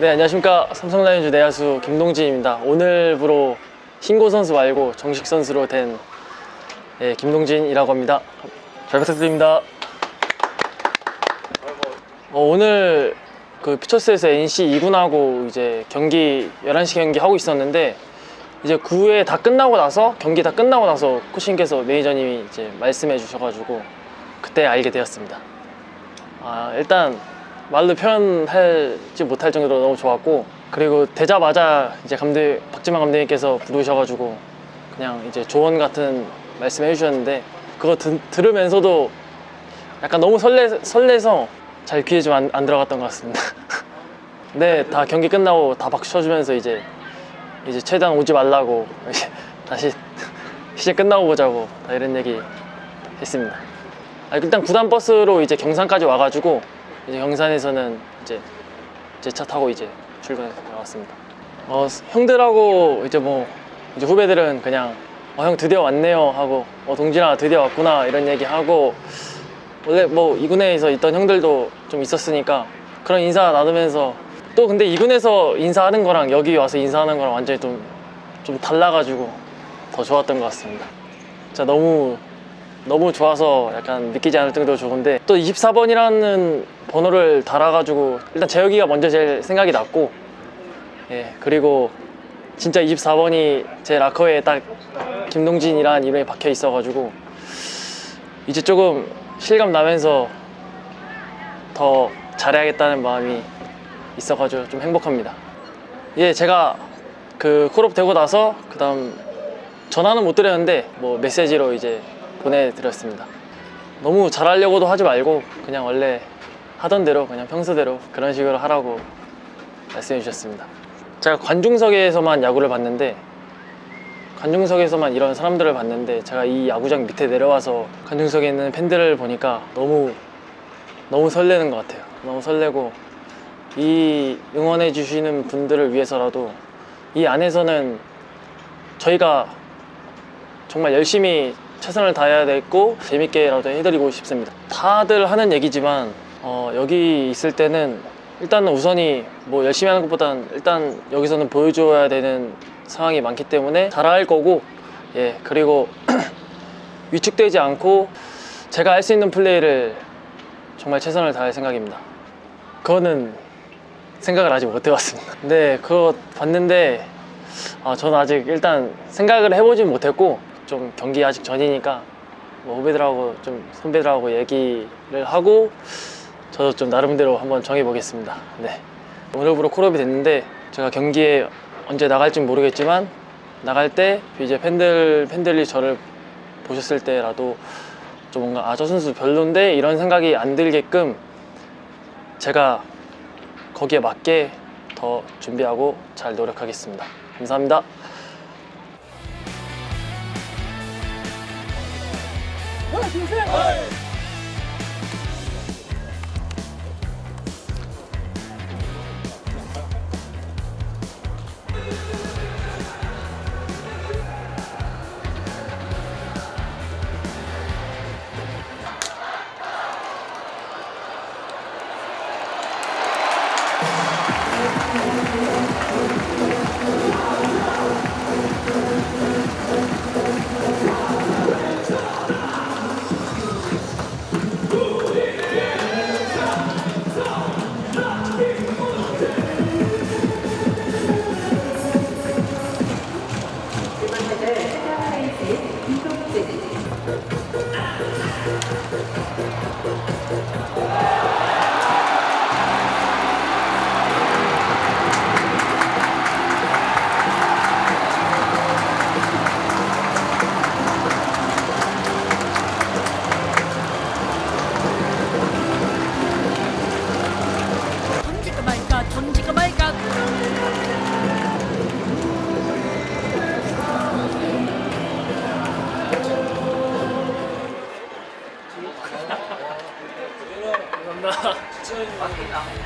네 안녕하십니까. 삼성라이온즈 내야수 김동진입니다. 오늘부로 신고 선수 말고 정식 선수로 된 예, 김동진이라고 합니다. 잘 부탁드립니다. 어, 오늘 그 피처스에서 NC 2군하고 이제 경기 11시 경기 하고 있었는데 이제 9회 다 끝나고 나서 경기 다 끝나고 나서 코칭께서 매니저님이 이제 말씀해 주셔가지고 그때 알게 되었습니다. 아, 일단 말로 표현하지 못할 정도로 너무 좋았고 그리고 되자마자 이제 감독 박지만 감독님께서 부르셔가지고 그냥 이제 조언 같은 말씀해 주셨는데 그거 드, 들으면서도 약간 너무 설레, 설레서 잘 귀에 좀 안 들어갔던 것 같습니다 네, 다 경기 끝나고 다 박수 쳐주면서 이제 이제 최대한 오지 말라고 다시 시즌 끝나고 보자고 다 이런 얘기 했습니다. 아, 일단 구단 버스로 이제 경산까지 와가지고 이제 경산에서는 이제 제 차 타고 이제 출근해서 나왔습니다. 어, 형들하고 이제 뭐 이제 후배들은 그냥 어, 형 드디어 왔네요 하고 어, 동진아 드디어 왔구나 이런 얘기 하고 원래 뭐 이군에서 있던 형들도 좀 있었으니까 그런 인사 나누면서 또 근데 이군에서 인사하는 거랑 여기 와서 인사하는 거랑 완전히 좀, 좀 달라가지고 더 좋았던 것 같습니다. 진짜 너무 너무 좋아서 약간 믿기지 않을 정도로 좋은데 또 24번이라는 번호를 달아가지고 일단 재혁이가 먼저 제일 생각이 났고 예 그리고 진짜 24번이 제 라커에 딱 김동진이라는 이름이 박혀 있어가지고 이제 조금 실감 나면서 더 잘해야겠다는 마음이 있어가지고 좀 행복합니다. 예, 제가 그 콜업 되고 나서 그 다음 전화는 못 드렸는데 뭐 메시지로 이제 보내드렸습니다. 너무 잘하려고도 하지 말고 그냥 원래 하던 대로 그냥 평소대로 그런 식으로 하라고 말씀해 주셨습니다. 제가 관중석에서만 야구를 봤는데 관중석에서만 이런 사람들을 봤는데 제가 이 야구장 밑에 내려와서 관중석에 있는 팬들을 보니까 너무 너무 설레는 것 같아요. 너무 설레고 이 응원해 주시는 분들을 위해서라도 이 안에서는 저희가 정말 열심히 최선을 다해야 되고 재밌게라도 해드리고 싶습니다. 다들 하는 얘기지만 어, 여기 있을 때는 일단은 우선이 뭐 열심히 하는 것보단 일단 여기서는 보여줘야 되는 상황이 많기 때문에 잘할 거고 예 그리고 위축되지 않고 제가 할 수 있는 플레이를 정말 최선을 다할 생각입니다. 그거는 생각을 아직 못 해봤습니다. 네, 그거 봤는데 아, 저는 아직 일단 생각을 해보진 못했고 좀 경기 아직 전이니까 뭐 후배들하고 좀 선배들하고 얘기를 하고 저도 좀 나름대로 한번 정해보겠습니다. 네, 오늘부로 콜업이 됐는데 제가 경기에 언제 나갈지 모르겠지만 나갈 때 이제 팬들 팬들이 저를 보셨을 때라도 좀 뭔가 아 저 선수 별론데 이런 생각이 안 들게끔 제가 거기에 맞게 더 준비하고 잘 노력하겠습니다. 감사합니다. 던질까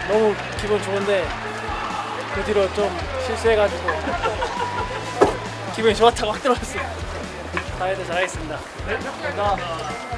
너무 기분 좋은데 그 뒤로 좀 실수해가지고 기분이 좋았다고 확 들어왔어요. 다이어트 잘하겠습니다. 감사합니다.